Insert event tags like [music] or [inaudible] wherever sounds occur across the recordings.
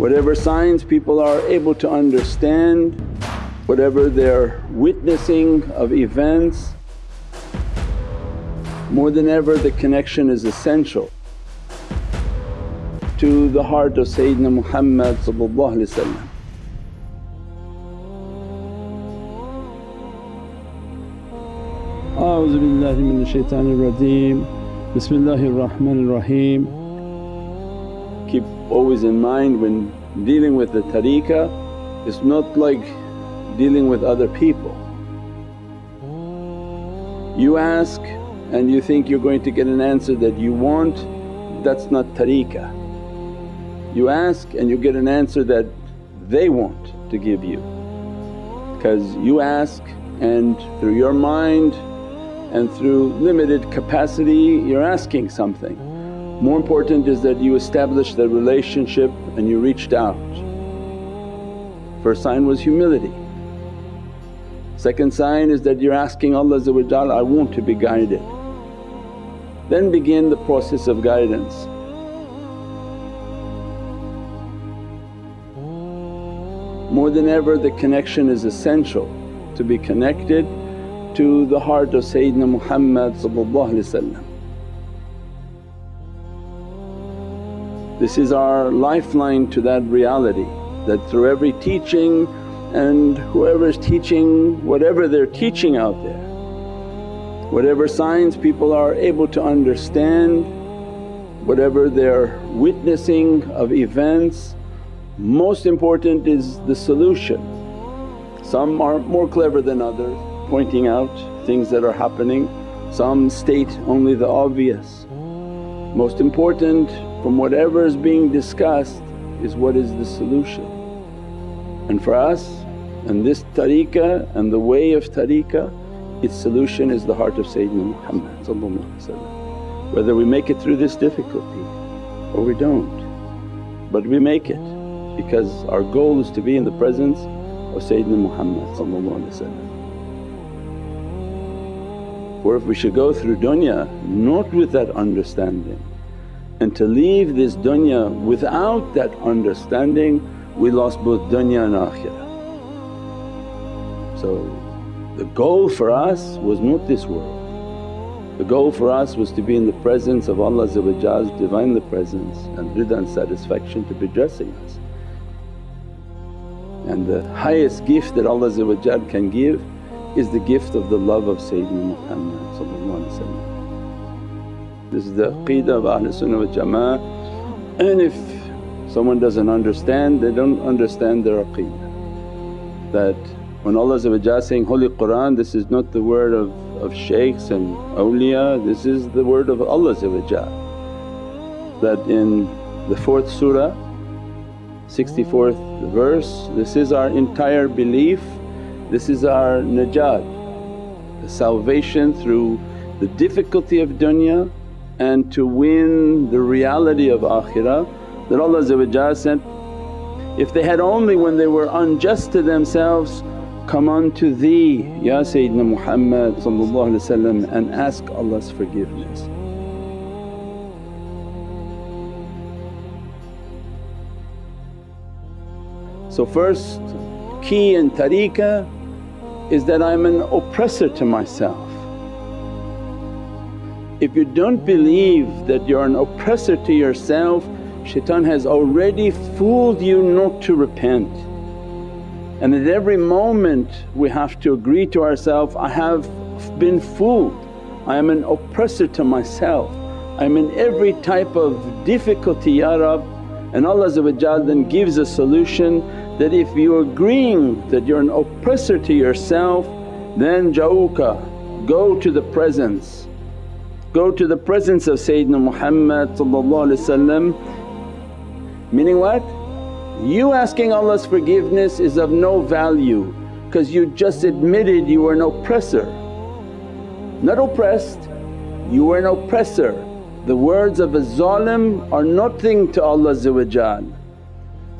Whatever signs people are able to understand, whatever they're witnessing of events, more than ever the connection is essential to the heart of Sayyidina Muhammad A'udhu billahi minash shaitanir rajeem, bismillahir rahmanir raheem always in mind when dealing with the tariqah it's not like dealing with other people. You ask and you think you're going to get an answer that you want, that's not tariqah. You ask and you get an answer that they want to give you because you ask and through your mind and through limited capacity you're asking something. More important is that you establish the relationship and you reached out. First sign was humility. Second sign is that you're asking Allah I want to be guided. Then begin the process of guidance. More than ever the connection is essential to be connected to the heart of Sayyidina Muhammad This is our lifeline to that reality that through every teaching and whoever is teaching whatever they're teaching out there, whatever signs people are able to understand, whatever they're witnessing of events, most important is the solution. Some are more clever than others pointing out things that are happening, some state only the obvious. Most important from whatever is being discussed is what is the solution. And for us and this tariqah and the way of tariqah its solution is the heart of Sayyidina Muhammad whether we make it through this difficulty or we don't. But we make it because our goal is to be in the presence of Sayyidina Muhammad For if we should go through dunya not with that understanding and to leave this dunya without that understanding we lost both dunya and akhirah. So the goal for us was not this world. The goal for us was to be in the presence of Allah's Divinely Presence and rida and satisfaction to be dressing us. And the highest gift that Allah can give is the gift of the love of Sayyidina Muhammad This is the aqeedah of Ahlul Sunnah wal Jama'ah and if someone doesn't understand they don't understand their aqeedah. That when Allah saying, Holy Qur'an this is not the word of, of shaykhs and awliya, this is the word of Allah That in the 4th surah, 64th verse, this is our entire belief, this is our najat, the salvation through the difficulty of dunya and to win the reality of akhirah that Allah said, if they had only when they were unjust to themselves come unto thee Ya Sayyidina Muhammad and ask Allah's forgiveness. So first key in tariqah is that I'm an oppressor to myself. If you don't believe that you're an oppressor to yourself, shaitan has already fooled you not to repent. And at every moment we have to agree to ourselves, I have been fooled, I am an oppressor to myself, I'm in every type of difficulty Ya Rab and Allah then gives a solution that if you're agreeing that you're an oppressor to yourself then ja'uka, go to the presence. Go to the presence of Sayyidina Muhammad meaning what? You asking Allah's forgiveness is of no value because you just admitted you were an oppressor. Not oppressed, you were an oppressor. The words of a zalim are nothing to Allah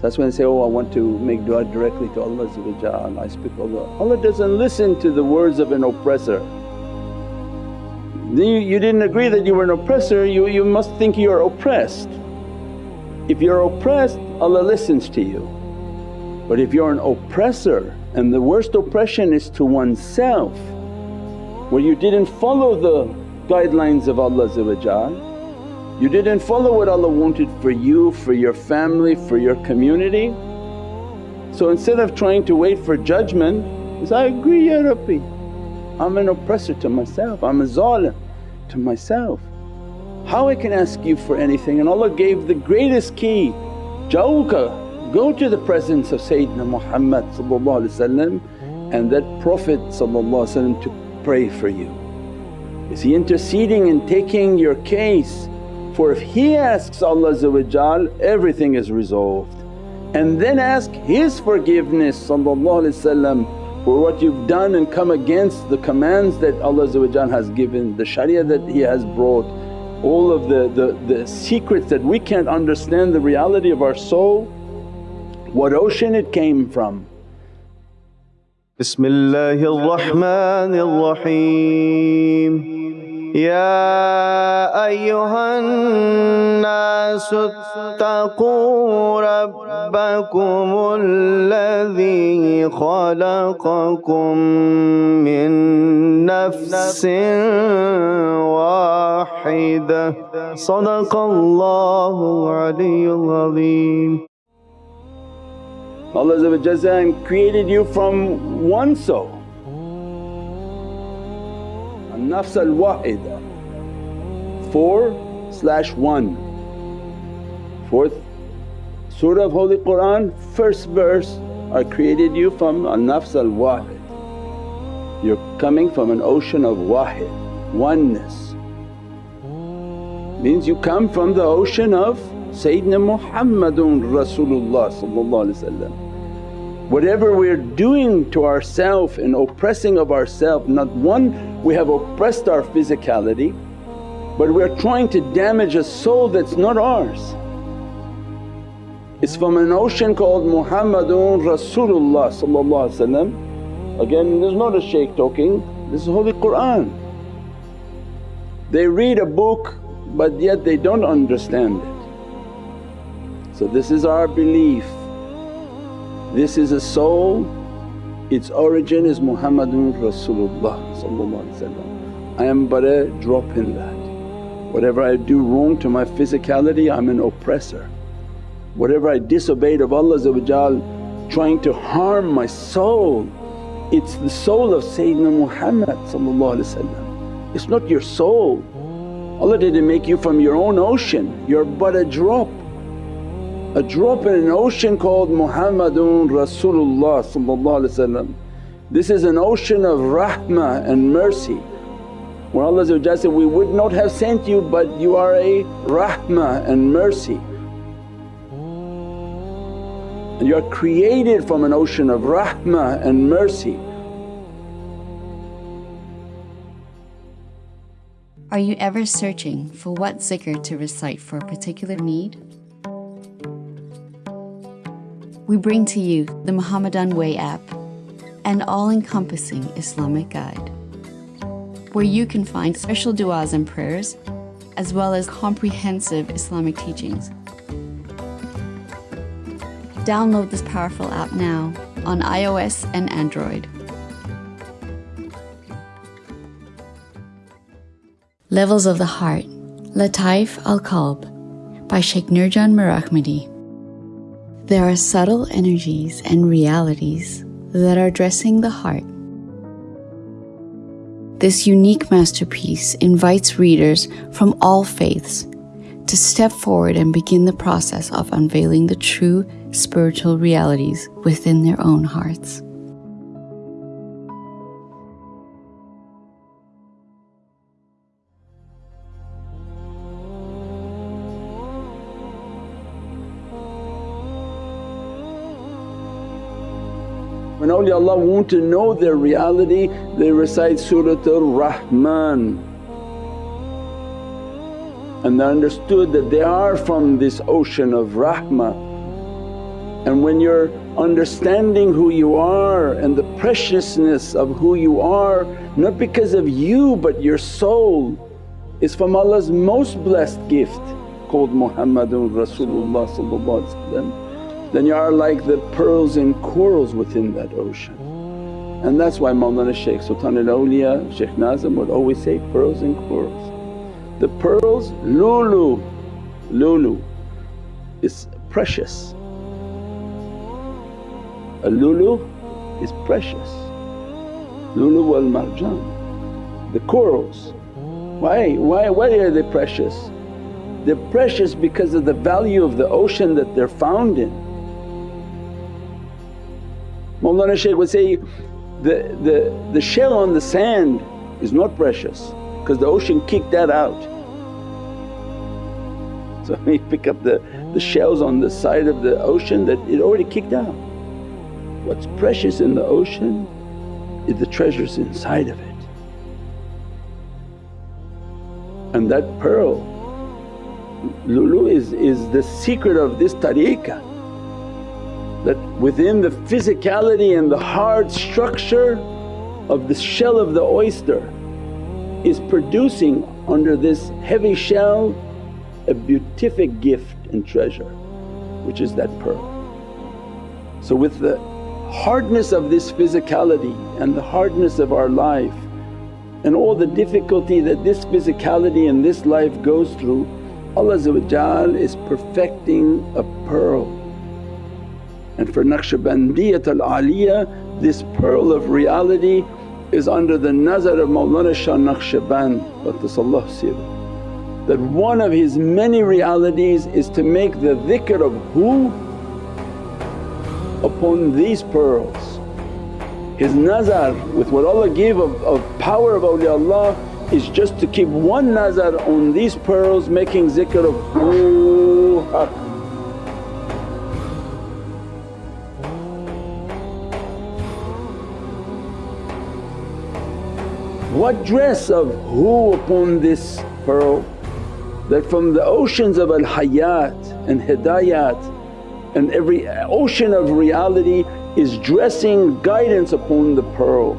That's when they say, oh I want to make dua directly to Allah and I speak Allah. Allah doesn't listen to the words of an oppressor. Then you, you didn't agree that you were an oppressor, you, you must think you are oppressed. If you're oppressed Allah listens to you. But if you're an oppressor and the worst oppression is to oneself where you didn't follow the guidelines of Allah you didn't follow what Allah wanted for you, for your family, for your community. So instead of trying to wait for judgment, is I agree Ya Rabbi, I'm an oppressor to myself, I'm a zalim to myself. How I can ask you for anything and Allah gave the greatest key, Jawka Go to the presence of Sayyidina Muhammad and that Prophet to pray for you. Is he interceding and taking your case? For if he asks Allah everything is resolved and then ask His forgiveness for what you've done and come against the commands that Allah has given, the sharia that He has brought, all of the, the, the secrets that we can't understand the reality of our soul, what ocean it came from. Bismillahir Rahmanir يا أيها الناس اتقوا ربكم الذي خلقكم من نفس واحدة. صدق الله العلي العظيم. Allah created you from one soul, an-nafs al-wahida, 4 slash 1. Fourth surah of Holy Qur'an, first verse, I created you from an-nafs al-wahid. You're coming from an ocean of wahid, oneness. Means you come from the ocean of Sayyidina Muhammadun Rasulullah Whatever we're doing to ourself and oppressing of ourself, not one we have oppressed our physicality but we're trying to damage a soul that's not ours. It's from an ocean called Muhammadun Rasulullah Again there's not a shaykh talking, this is Holy Qur'an. They read a book but yet they don't understand it. So this is our belief. This is a soul, its origin is Muhammadun Rasulullah I am but a drop in that. Whatever I do wrong to my physicality I'm an oppressor. Whatever I disobeyed of Allah trying to harm my soul, it's the soul of Sayyidina Muhammad It's not your soul. Allah didn't make you from your own ocean, you're but a drop a drop in an ocean called Muhammadun Rasulullah This is an ocean of rahmah and mercy where Allah said, we would not have sent you but you are a rahmah and mercy. And you are created from an ocean of rahmah and mercy. Are you ever searching for what zikr to recite for a particular need? we bring to you the Muhammadan Way app, an all-encompassing Islamic guide, where you can find special du'as and prayers, as well as comprehensive Islamic teachings. Download this powerful app now on iOS and Android. Levels of the Heart Lataif Al Qalb by Sheikh Nurjan Mirahmadi. There are subtle energies and realities that are dressing the heart. This unique masterpiece invites readers from all faiths to step forward and begin the process of unveiling the true spiritual realities within their own hearts. Awliyaullah want to know their reality they recite Surat al-Rahman and they understood that they are from this ocean of rahmah. And when you're understanding who you are and the preciousness of who you are, not because of you but your soul is from Allah's most blessed gift. called Muhammadun Rasulullah then you are like the pearls and corals within that ocean. And that's why Mawlana Shaykh Sultan al-Awliya, Shaykh Nazim would always say, pearls and corals. The pearls, lulu, lulu is precious. A lulu is precious, lulu wal marjan. The corals, why, why, why are they precious? They're precious because of the value of the ocean that they're found in. Mawlana Shaykh would say, the, the, the shell on the sand is not precious because the ocean kicked that out. [laughs] So you pick up the, the shells on the side of the ocean that it already kicked out. What's precious in the ocean is the treasures inside of it. And that pearl, lulu is, is the secret of this tariqah that within the physicality and the hard structure of the shell of the oyster is producing under this heavy shell a beatific gift and treasure which is that pearl. So with the hardness of this physicality and the hardness of our life and all the difficulty that this physicality and this life goes through, Allah is perfecting a pearl. And for Naqshbandiyat al-Aliyah this pearl of reality is under the nazar of Mawlana Shah Naqshband that one of his many realities is to make the dhikr of who upon these pearls. His nazar with what Allah gave of, of power of awliyaullah is just to keep one nazar on these pearls making zikr of who haq. What dress of who upon this pearl that from the oceans of al-hayat and hidayat and every ocean of reality is dressing guidance upon the pearl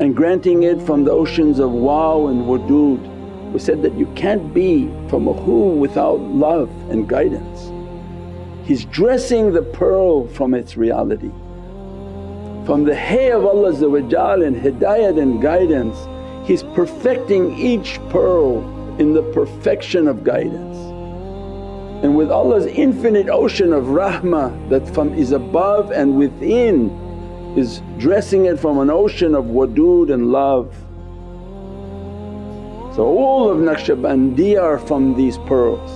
and granting it from the oceans of wow and wudud. We said that you can't be from a who without love and guidance. He's dressing the pearl from its reality. From the hay of Allah and hidayat and guidance, He's perfecting each pearl in the perfection of guidance. And with Allah's infinite ocean of rahmah that from is above and within is dressing it from an ocean of wadood and love. So all of Naqshbandiya are from these pearls.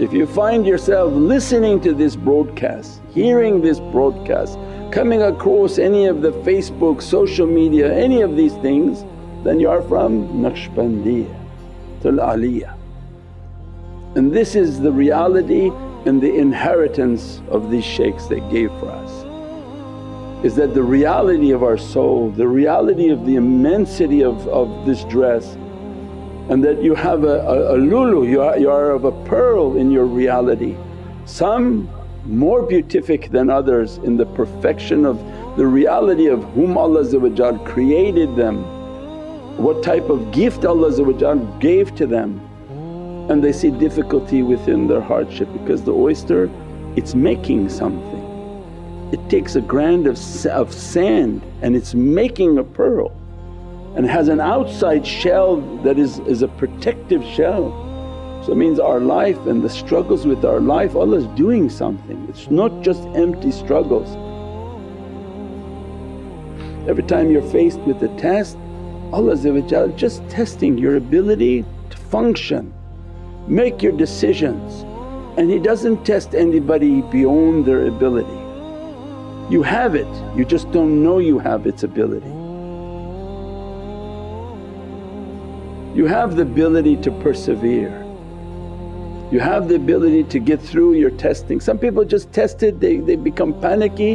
If you find yourself listening to this broadcast, hearing this broadcast, coming across any of the Facebook, social media, any of these things then you are from Naqshbandiya, Tul Aliyah. And this is the reality and the inheritance of these shaykhs they gave for us is that the reality of our soul, the reality of the immensity of, of this dress and that you have a, a, a lulu, you are, you are of a pearl in your reality. Some more beatific than others in the perfection of the reality of whom Allah created them, what type of gift Allah gave to them and they see difficulty within their hardship because the oyster it's making something. It takes a grain of, of sand and it's making a pearl and has an outside shell that is, is a protective shell. So it means our life and the struggles with our life Allah's doing something, it's not just empty struggles. Every time you're faced with a test Allah just testing your ability to function make your decisions and He doesn't test anybody beyond their ability. You have it, you just don't know you have its ability. You have the ability to persevere, you have the ability to get through your testing. Some people just test it, they, they become panicky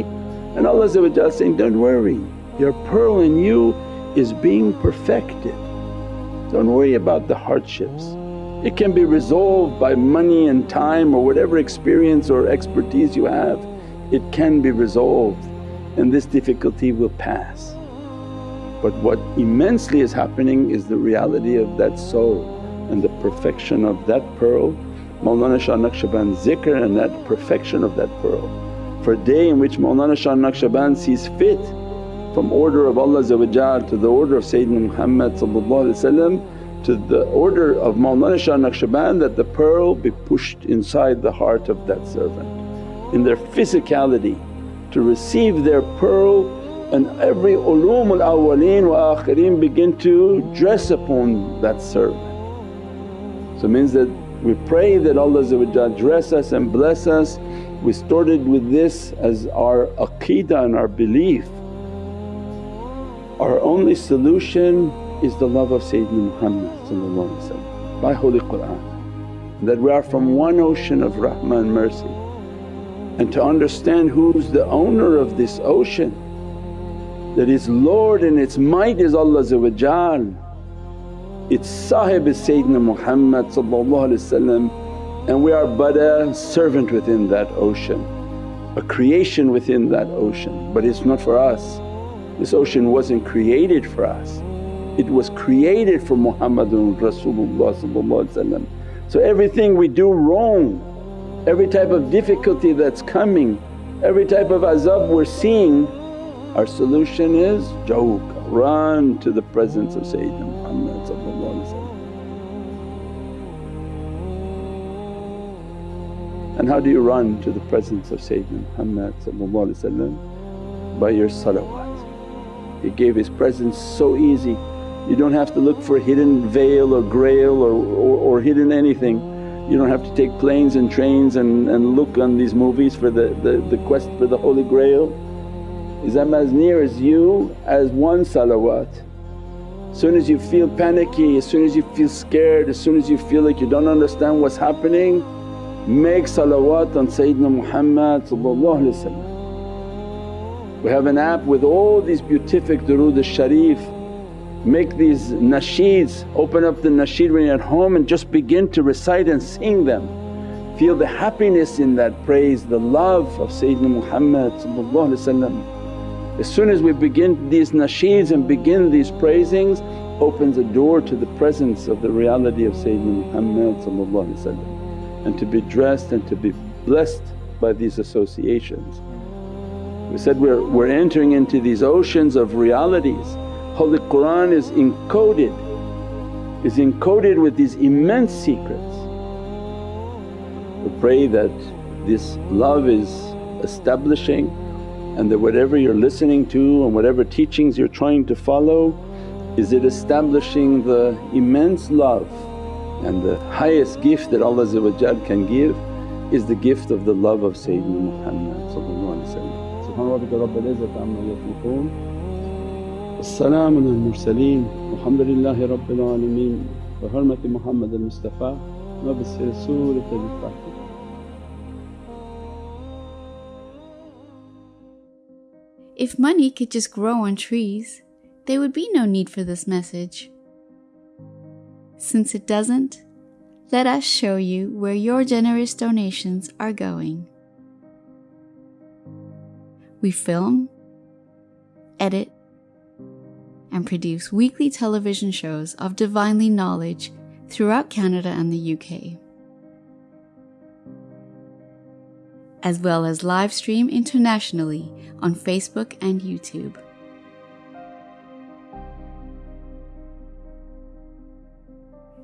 and Allah saying, don't worry your pearl in you is being perfected. Don't worry about the hardships. It can be resolved by money and time or whatever experience or expertise you have, it can be resolved and this difficulty will pass. But what immensely is happening is the reality of that soul and the perfection of that pearl Mawlana Shah Naqshband's zikr and that perfection of that pearl. For a day in which Mawlana Shah Naqshband sees fit from order of Allah to the order of Sayyidina Muhammad to the order of Mawlana Shah Naqshband that the pearl be pushed inside the heart of that servant in their physicality to receive their pearl and every ulumul awwaleen wa akhirin begin to dress upon that servant. So means that we pray that Allah dress us and bless us. We started with this as our aqeedah and our belief. Our only solution is the love of Sayyidina Muhammad by Holy Qur'an. That we are from one ocean of rahmah and mercy and to understand who's the owner of this ocean that its Lord and its might is Allah its sahib is Sayyidina Muhammad and we are but a servant within that ocean, a creation within that ocean. But it's not for us. This ocean wasn't created for us, it was created for Muhammadun Rasulullah So everything we do wrong every type of difficulty that's coming, every type of azab we're seeing, our solution is jawk, run to the presence of Sayyidina Muhammad And how do you run to the presence of Sayyidina Muhammad By your salawat. He gave His presence so easy, you don't have to look for hidden veil or grail or, or, or hidden anything you don't have to take planes and trains and, and look on these movies for the, the, the quest for the Holy Grail. Is I'm as near as you as one salawat. As soon as you feel panicky, as soon as you feel scared, as soon as you feel like you don't understand what's happening, make salawat on Sayyidina Muhammad We have an app with all these beatific durood al-sharif. Make these nasheeds, open up the nasheed when you're at home and just begin to recite and sing them. Feel the happiness in that praise, the love of Sayyidina Muhammad As soon as we begin these nasheeds and begin these praisings opens a door to the presence of the reality of Sayyidina Muhammad and to be dressed and to be blessed by these associations. We said we're, we're entering into these oceans of realities Holy Qur'an is encoded, is encoded with these immense secrets. We pray that this love is establishing and that whatever you're listening to and whatever teachings you're trying to follow is it establishing the immense love and the highest gift that Allah can give is the gift of the love of Sayyidina Muhammad rabbil izzati amma As-salamu ala al-mursaleen walhamdulillahi rabbil alameen bi hurmati Muhammad al-Mustafa wa bi surat al-Fatiha. If money could just grow on trees, there would be no need for this message. Since it doesn't, let us show you where your generous donations are going. We film, edit, and produce weekly television shows of divinely knowledge throughout Canada and the UK, as well as live stream internationally on Facebook and YouTube.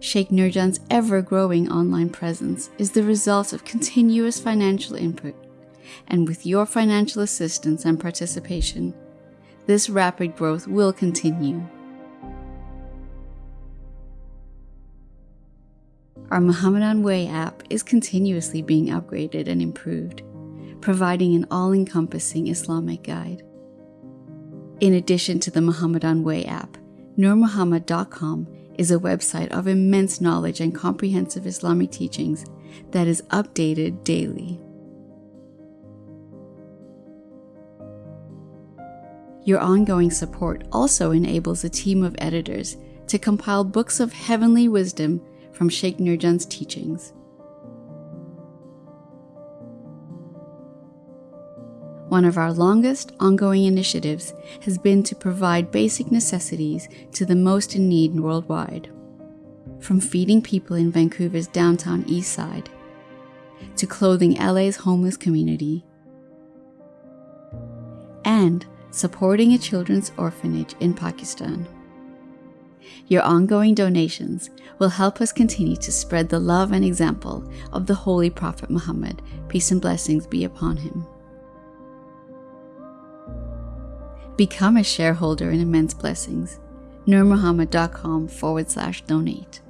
Sheikh Nurjan's ever growing online presence is the result of continuous financial input, and with your financial assistance and participation, this rapid growth will continue. Our Muhammadan Way app is continuously being upgraded and improved, providing an all encompassing Islamic guide. In addition to the Muhammadan Way app, NurMuhammad.com is a website of immense knowledge and comprehensive Islamic teachings that is updated daily. Your ongoing support also enables a team of editors to compile books of heavenly wisdom from Sheikh Nurjan's teachings. One of our longest ongoing initiatives has been to provide basic necessities to the most in need worldwide. From feeding people in Vancouver's downtown east side to clothing LA's homeless community, and supporting a children's orphanage in Pakistan. Your ongoing donations will help us continue to spread the love and example of the Holy Prophet Muhammad, peace and blessings be upon him. Become a shareholder in Immense Blessings. NurMuhammad.com forward slash donate.